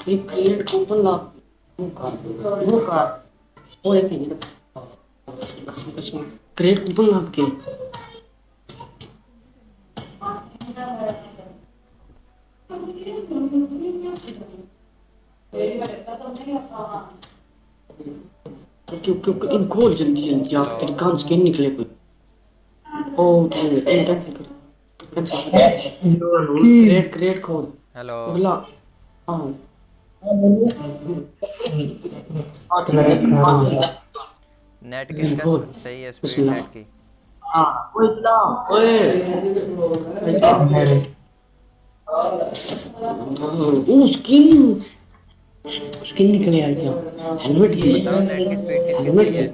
Create coupon ला वो का वो वो एक मिनट क्रिएट कूपन ला ओके ओके ओके इन खोल जल्दी जल्दी आप तेरे कान से निकले कोई? ओके इन कैंसिल कर। कैंसिल कर क्रिएट क्रिएट खोल। हेलो। हाँ। नेट किसका सही है स्पीड नेट की। हाँ स्किन। स्किन निकले आ गया हेलमेट ये बताओ नेट की स्पीड किसकी सही है?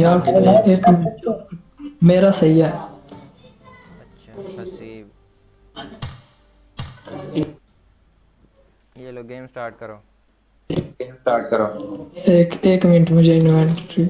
यार एक मेरा सही है। ये लो गेम स्टार्ट करो। गेम स्टार्ट करो। एक एक मिनट मुझे inventory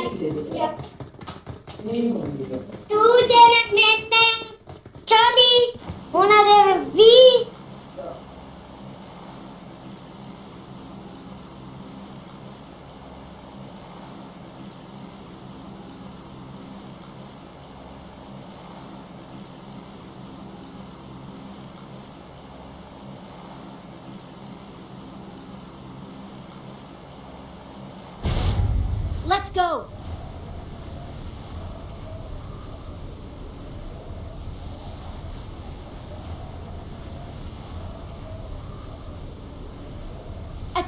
Two, Yep. Toen Charlie, One, naar de?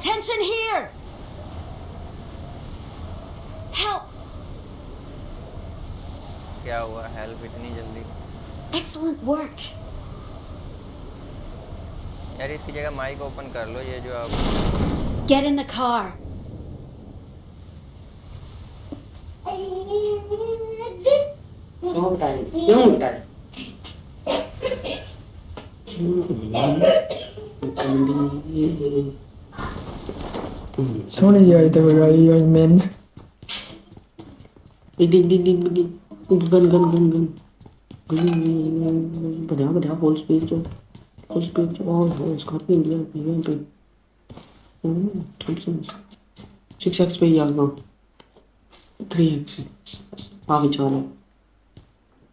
Attention here! Help! क्या हुआ हेल्प इतनी जल्दी Excellent work! यार इसकी जगह माइक ओपन कर लो ये जो आप Get in the car. क्यों बताए क्यों बताए सोनी आई तो बगाई I man Đi đi đi đi đi gần gần gần gần gần बढ़िया बढ़िया फुल स्पीड जो फुल स्पीड जो और हो स्कॉर्पियन जो है ये पे सिक्स एक्स पे ही आ गया थ्री एक्स आ विचार है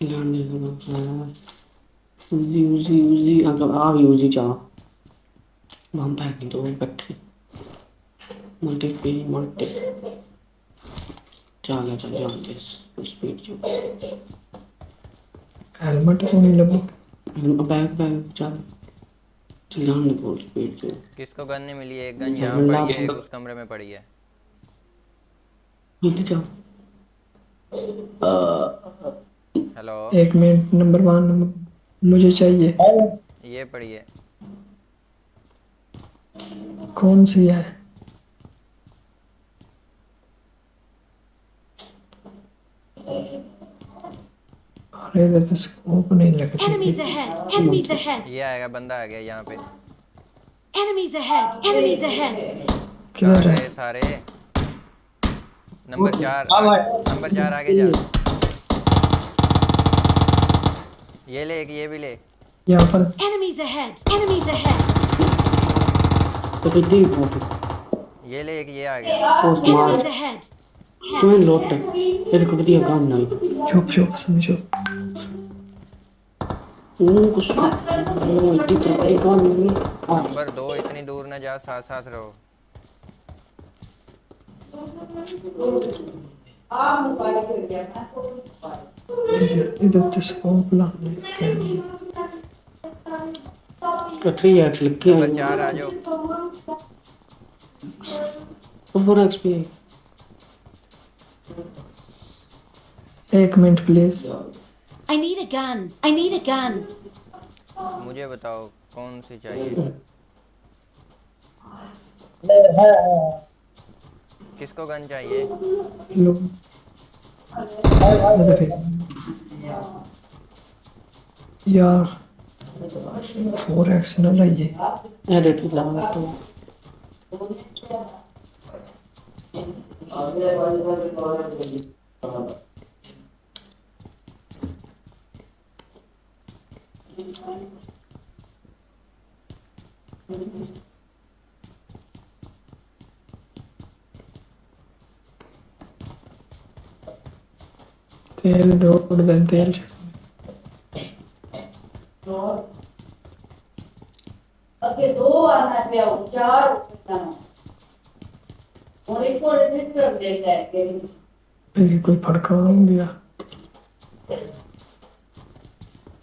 लैंड है उजी उजी उजी अगर आ भी उजी जा हम पैक दो इकट्ठे मल्टी पे मल्टी चल चल जानते फुल स्पीड जो। हेलमेट को नहीं लगो। बैग बैग चल। चल जाने फुल स्पीड जो किसको गन नहीं मिली है? एक गन यहाँ पड़ी है एक उस कमरे में पड़ी है। नीचे जाओ हेलो एक मिनट नंबर वन मुझे चाहिए। ये पड़ी है। कौन सी है? अरे ये तो स्कोप नहीं लग रहा एनिमीज अहेड एनिमीज अहेड ये आएगा बंदा आ गया यहाँ पे। एनिमीज अहेड एनिमीज अहेड क्या रहे है? सारे। नंबर 4 नंबर 4 आगे जा। ये ले एक ये भी ले। यहाँ पर। एनिमीज अहेड एनिमीज अहेड तो ये ले एक ये आ गया। एनिमीज अहेड तुम्हें लौट तेरे को बढ़िया काम ना चुप चुप समझो। नंबर दो इतनी दूर ना जा साथ साथ रहो। इधर तो स्कोप लाने कथी यार लग गया चार आ जाओ। ओवर एक्सपीरियंस एक minute please I need a gun. I need a gun. मुझे बताओ कौन सी चाहिए? किसको गन चाहिए? अरे यार फोर एक्स ना लाइए। लगा तो तेल तेल। दो आना पे आओ चार और इसको रजिस्टर देता है कोई फड़का दिया।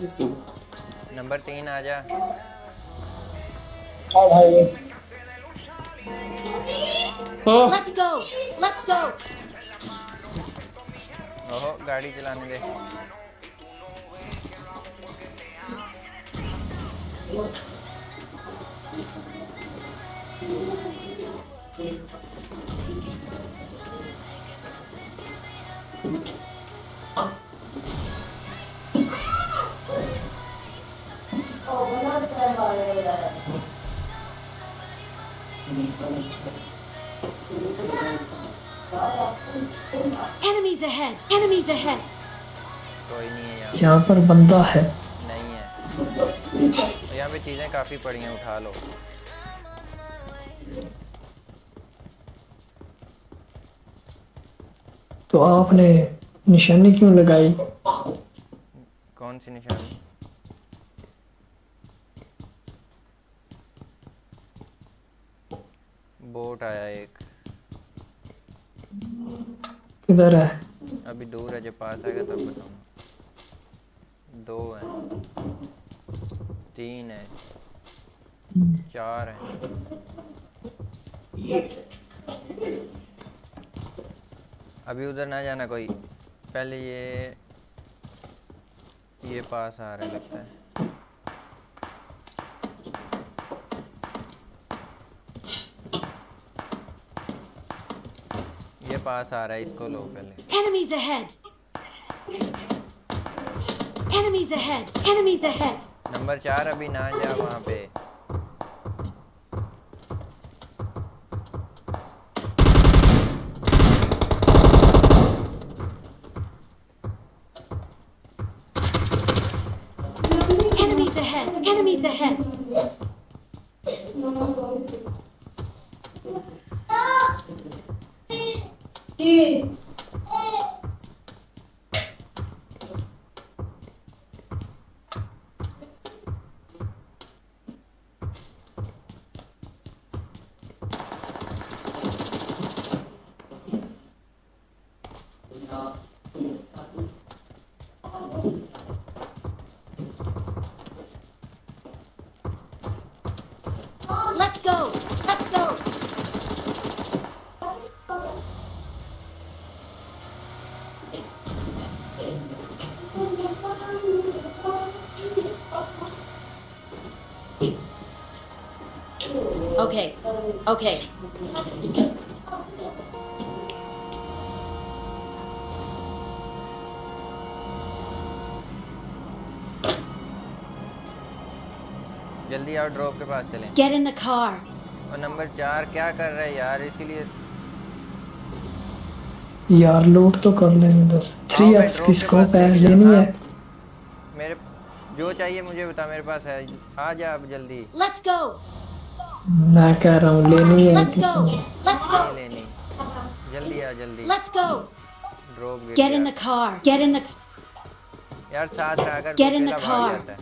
नंबर तीन आ जा हाँ Let's go. Let's go. ओहो गाड़ी चलाने दे Enemies ahead. Enemies ahead. कोई नहीं है यहाँ यहाँ पर बंदा है। नहीं है। यहाँ पे चीज़ें काफ़ी पड़ी हैं उठा लो। तो आपने निशानी क्यों लगाई? कौन सी निशानी? बोट आया एक। किधर है? अभी दूर है जब पास आएगा तब बताऊँगा। दो हैं। तीन है। चार है। अभी उधर ना जाना कोई। पहले ये ये पास आ रहा है लगता है। पास आ रहा है इसको लो पहले। Enemies ahead enemies ahead enemies ahead number 4 अभी ना जा वहाँ पे। 去 Okay. जल्दी आओ ड्रॉप के पास चलें। Get in the car. और नंबर चार क्या कर रहा है यार? इसीलिए यार लूट तो कर लेने दो थ्री एक्स की स्कोप है लेके लेनी है। मेरे जो चाहिए मुझे बता मेरे पास है। आ जा अब जल्दी। Let's go. मैं कह रहा हूँ लेनी है Let's किसी ने। लेनी जल्दी आ जल्दी। Let's go. ड्रॉप गिर Get in गया। the car. Get in the यार साथ रहकर Get in अकेला the भाग car.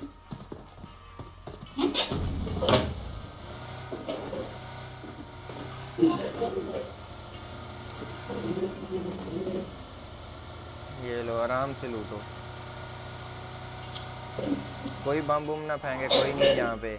ये लो आराम से लूटो। कोई बम बुम ना फेंके कोई नहीं यहाँ पे।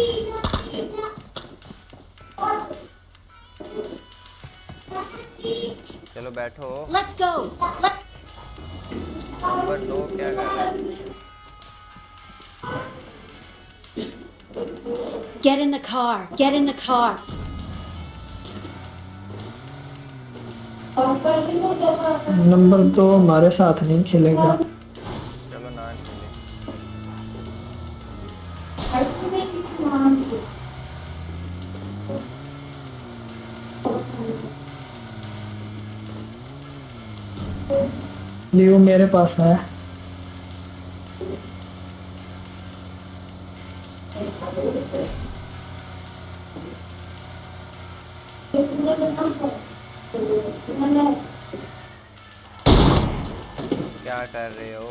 चलो बैठो लेट्स गो नंबर दो क्या कर रहा है Get in the car. Get in the car. Number दो हमारे साथ नहीं खेलेगा लियो मेरे पास है क्या कर रहे हो?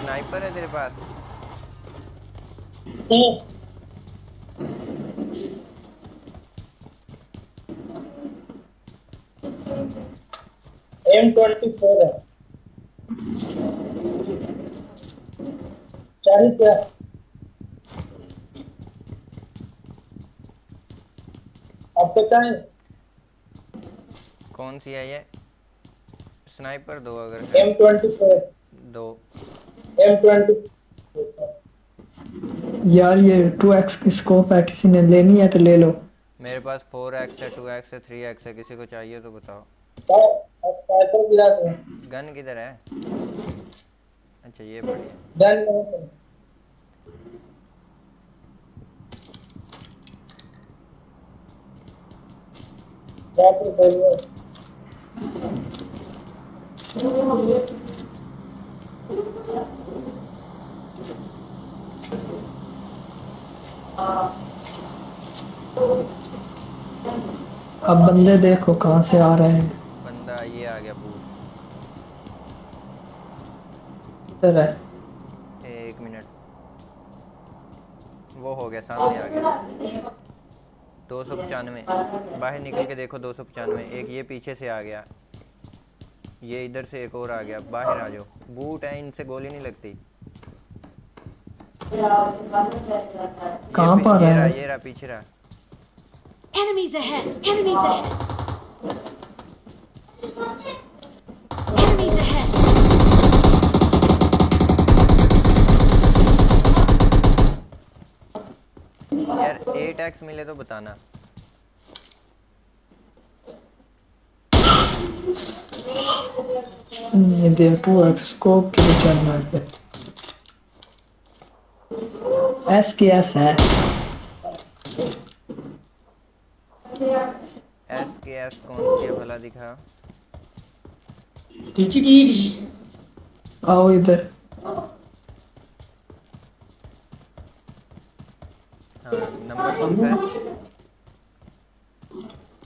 स्नाइपर है तेरे पास? एम ट्वेंटी फोर है चाहिए क्या आपको चाहिए कौन सी है ये? स्नाइपर दो अगर एम ट्वेंटी फोर दो। एम ट्वेंटी यार ये टू एक्स की स्कोप है किसी ने लेनी है तो ले लो। मेरे पास फोर एक्स है टू एक्स है थ्री एक्स है किसी को चाहिए तो बताओ। आप स्नाइपर गिरा दें गन किधर है? अच्छा ये बढ़िया गन अब बंदे देखो कहाँ से आ रहे हैं। ये आ गया बूट इधर है। एक मिनट। वो हो गया सामने आ गया। दो सौ पचानवे। बाहर निकल के देखो दो सौ पचानवे। एक ये पीछे से आ गया। ये इधर से एक और आ गया। बाहर आ जाओ। बूट है इनसे गोली नहीं लगती। कहाँ पर है? ये रहा पीछे रहा। Enemies ahead. Enemies ahead. यार एट एक्स मिले तो बताना। ये दे टू एक्स स्कोप के लिए चलना है। एस के एस है। एस के एस कौन सी है भला दिखा? आओ इधर। हाँ नंबर कौन सा है?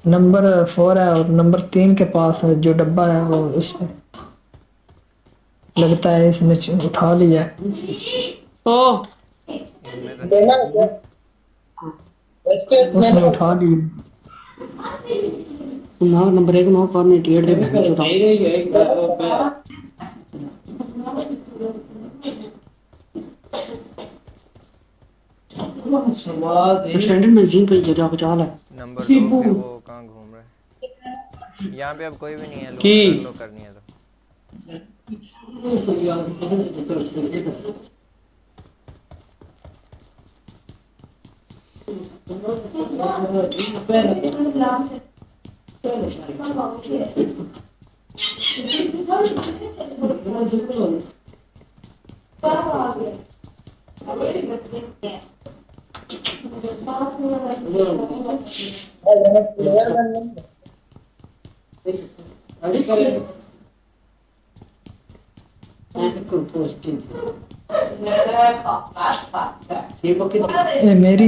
नंबर फोर है और नंबर तीन के पास है जो डब्बा है वो उसमें लगता है इसने उठा लिया। ओ। उसने इसमें उठा लिया ना नंबर एक ना करने टेढ़ दे बहन चोदा सही रही है एक एक्सटेंडेड मैगजीन पे जगह बचा ले नंबर दो फिर वो कहाँ घूम रहा है? यहाँ पे अब कोई भी नहीं है की? कर लो करनी है तो। बन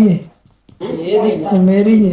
नहीं ये मेरी है।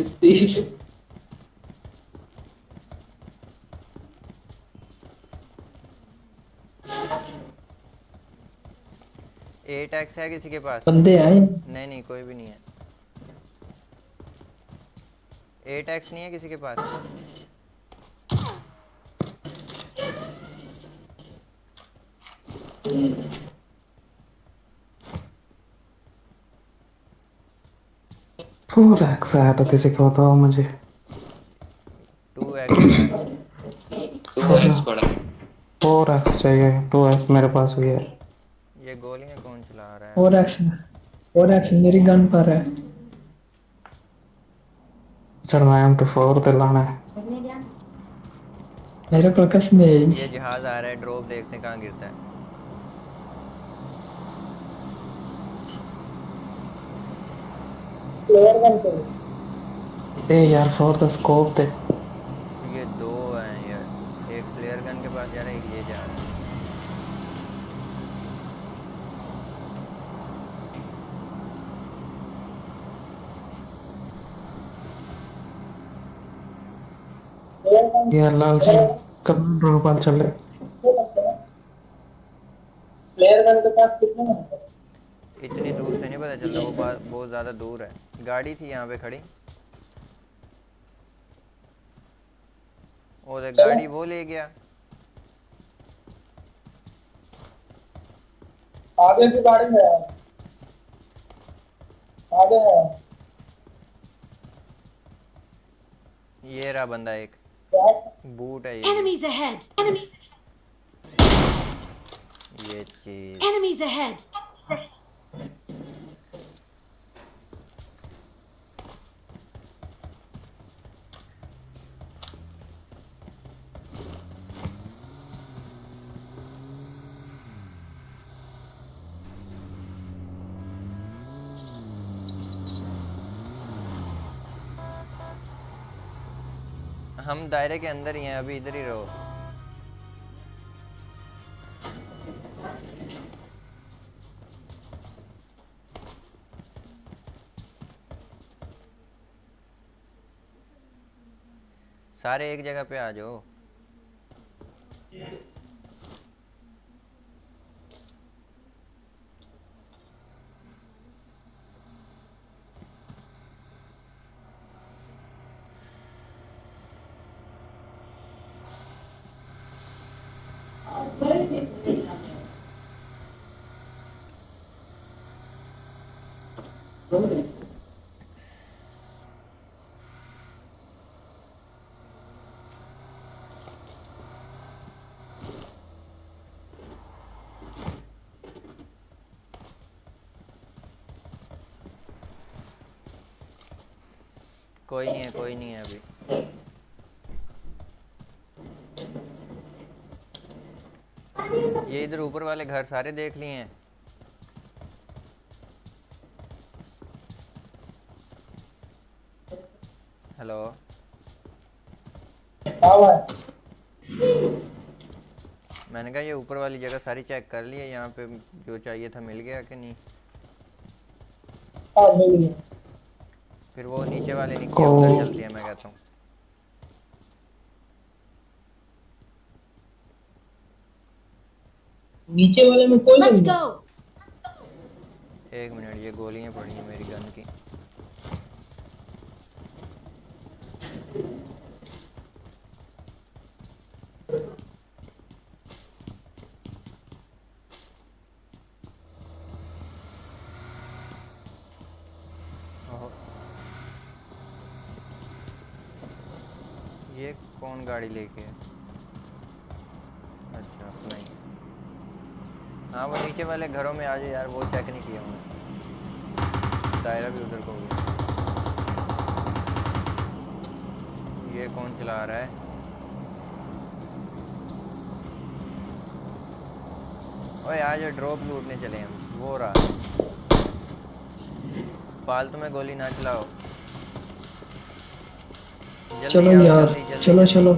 है ए टैक्स है किसी के पास? बंदे आए। नहीं नहीं कोई भी नहीं है। ए टैक्स नहीं है किसी के पास? फोर एक्स आया तो किसी को बताओ मुझे। टू एक्स टू एक्स पड़ा। फोर एक्स चाहिए टू एक्स मेरे पास भी है। ये गोलियाँ कौन चला रहा है? और एक्स और एक्स मेरी गन पर है। चढ़ना एम टू फोर दिलाना है। मेरे कसम है ये जहाज़ आ रहा है ड्रॉप देखते कहाँ गिरता है। प्लेयर बन के ए यार फोर द स्कोप दे। ये दो हैं यार। एक फ्लेयर गन के पास जा रहा है ये जा रहा है। यार लाल सिंह कब रूपाल चले। प्लेयर गन के पास कितने हैं इतनी दूर से नहीं पता चलता वो बहुत ज़्यादा दूर है। गाड़ी थी यहाँ पे खड़ी। और एक गाड़ी वो ले गया। आगे की गाड़ी है। आगे है। ये रहा बंदा एक। बूट है ये। Enemies ahead! Enemies, ये चीज़। Enemies ahead! हम दायरे के अंदर ही हैं, अभी इधर ही रहो। सारे एक जगह पे आ जाओ। कोई नहीं है, कोई नहीं है अभी। ये इधर ऊपर वाले घर सारे देख लिए हैं। हेलो। मैंने कहा ये ऊपर वाली जगह सारी चेक कर ली है, यहाँ पे जो चाहिए था मिल गया कि नहीं? हाँ मिल गया। फिर वो नीचे वाले निकले उधर चलती है मैं कहता हूँ। नीचे वाले में कोई Let's नहीं एक मिनट ये गोलियाँ पड़ी हैं मेरी गन की ओहो। ये कौन गाड़ी लेके अच्छा नहीं। हाँ वो नीचे वाले घरों में आ जाए यार, वो चेक नहीं किया हमने। दायरा भी उधर को गया। ये कौन चला रहा है? ओए आज ड्रॉप लूटने चले हम। वो रहा। फालतू में गोली ना चलाओ। चलो यार चलो चलो।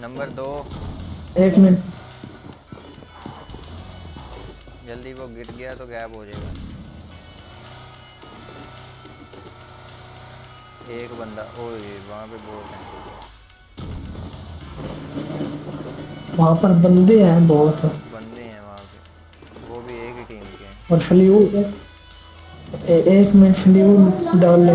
नंबर दो। एक मिनट। जल्दी वो गिर गया तो गैप हो जाएगा। एक बंदा ओए वहाँ पे बोल रहे हैं। वहाँ पर बंदे हैं बहुत। बंदे हैं वहाँ पे। वो भी एक ही टीम के हैं। और फ्लूड ए, एक मिनट फ्लूड डालने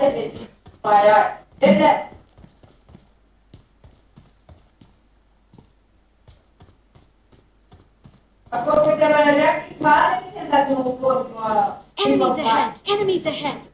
से बेची पाया ठीक है आपको कुछ मैंने नेक्स्ट बार नहीं चलता जो ऊपर तुम्हारा Enemies ahead. Enemies ahead.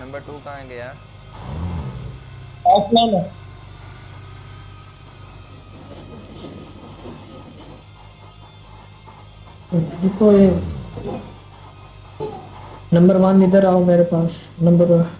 Number two कहाँ गया? ऑफलाइन है। देखो ये। नंबर वन इधर आओ मेरे पास। नंबर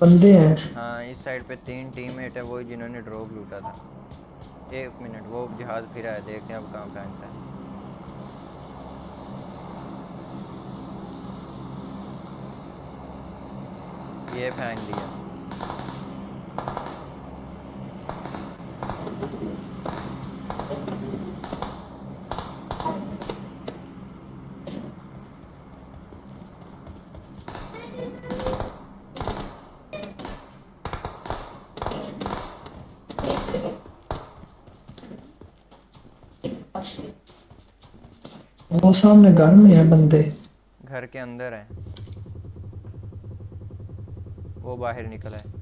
बंदे हैं। हाँ इस साइड पे तीन टीममेट है वही जिन्होंने ड्रॉप लूटा था। एक मिनट वो जहाज़ फिरा है, देखते हैं अब कहाँ पहनता है। ये फेंक दिया। वो सामने घर में है बंदे। घर के अंदर है। वो बाहर निकला है।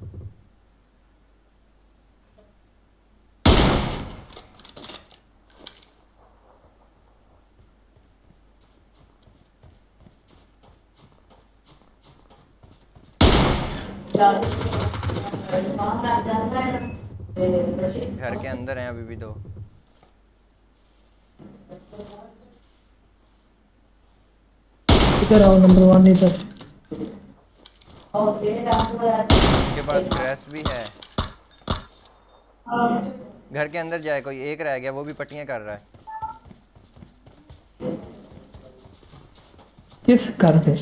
घर के अंदर हैं अभी भी दो। इधर आओ नंबर वन इधर उनके पास ड्रेस भी है। घर के अंदर जाए कोई एक रह गया वो भी पट्टियाँ कर रहा है। किस घर पे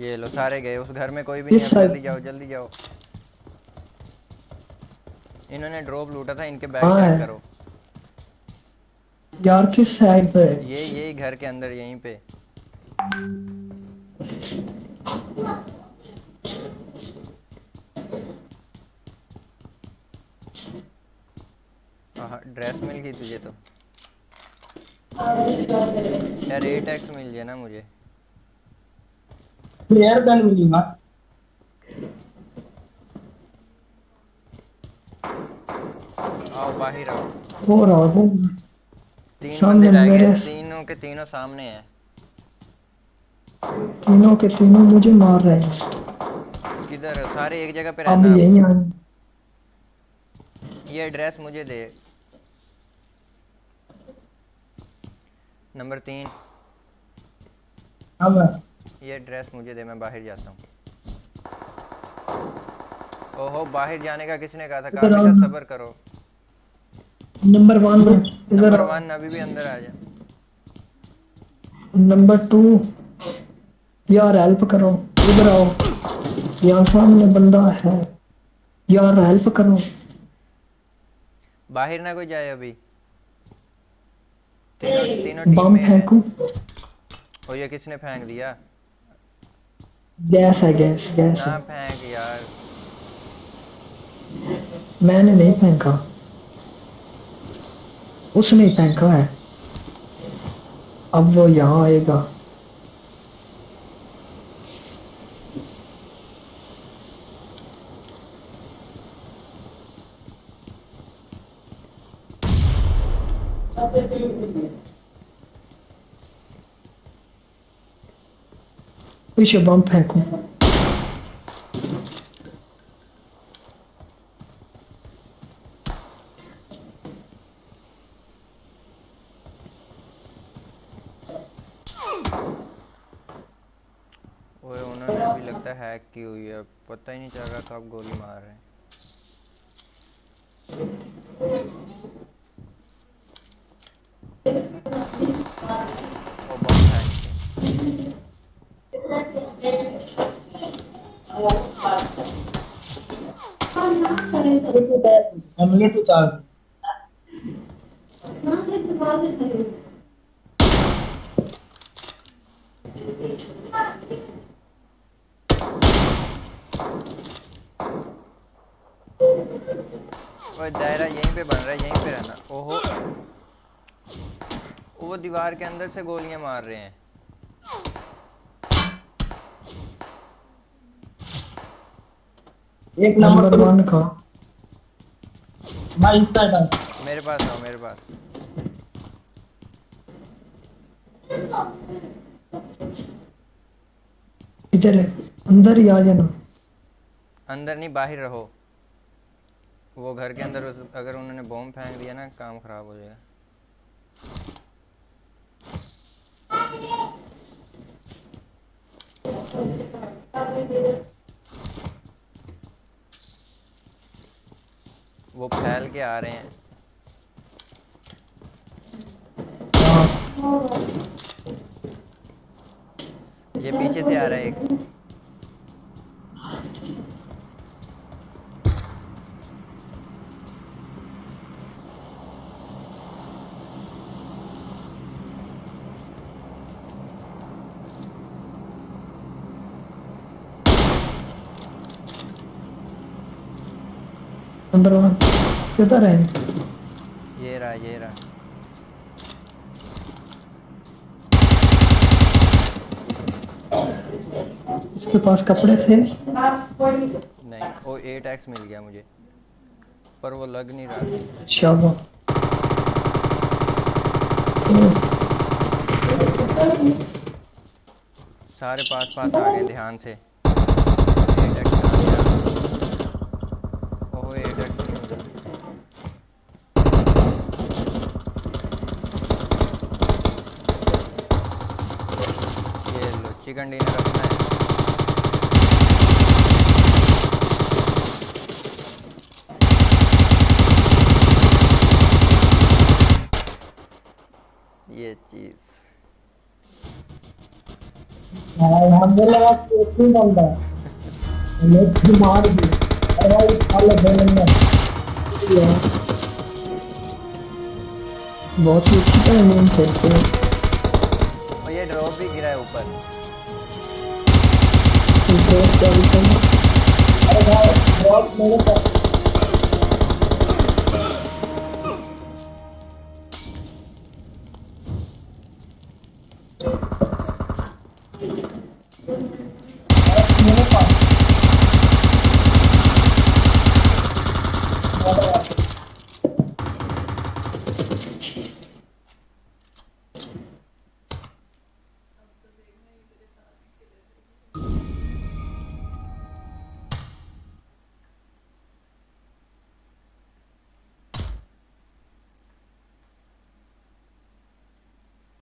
ये लो सारे गए उस घर में कोई भी नहीं है। जल्दी जाओ जल्दी जाओ। इन्होंने ड्रॉप लूटा था इनके बैग हाँ। चेक। करो। यार किस साइड पे। ये यही घर के अंदर यहीं पे। हाँ ड्रेस मिल गई तुझे तो। यार एट एक्स मिल गया ना मुझे। प्लेयर गन मिलेगा। आओ बाहर आओ। हो रहा हो तीन मेरे- तीनों के तीनों सामने हैं। तीनों के तीनों मुझे मार रहे हैं। किधर है? सारे एक जगह पे अब रहना। यही आए। ये एड्रेस मुझे दे। नंबर तीन। मैं ये एड्रेस मुझे दे मैं बाहर जाता हूँ। ओहो बाहर जाने का किसने कहा था? काफ़ी का सब्र करो। नंबर वन नंबर वन अभी भी अंदर आ जा। नंबर टू यार हेल्प करो। इधर आओ। यहाँ सामने बंदा है। यार हेल्प करो। बाहर ना कोई जाए अभी। तीनों तीनों टीम में फेंकू। ओ ये किसने फेंक दिया? गैस है गैस गैस ना फेंक यार। मैंने नहीं फेंका। उसने फेंका है। अब वो यहाँ आएगा। पीछे बम फेंकू ओए उन्होंने अभी लगता है हैक की हुई है पता ही नहीं चल रहा था आप गोली मार रहे हैं। हेमलेट उतार वो दीवार के अंदर से गोलियाँ मार रहे हैं। एक नंबर वन का भाई इस साइड आ। मेरे पास आओ मेरे पास। इधर है अंदर ही आ जाना। अंदर नहीं बाहर रहो। वो घर के अंदर अगर उन्होंने बॉम्ब फेंक दिया ना काम खराब हो जाएगा। वो फैल के आ रहे हैं। ये पीछे से आ रहा है एक। अंदर वहाँ किधर है? ये रहा ये रहा। इसके पास कपड़े थे? नहीं वो एट एक्स मिल गया मुझे। पर वो लग नहीं रहा। अच्छा वो। सारे पास पास आ गए ध्यान से एट एक्स आ गया ओहो एट एक्स नहीं मिला ये लो चिकन डिनर अपना है। ये चीज़। ही बहुत ही अच्छी तरह खेलते हैं। और ये ड्रॉप भी गिरा है ऊपर। क्या अरे भाई बहुत मेरे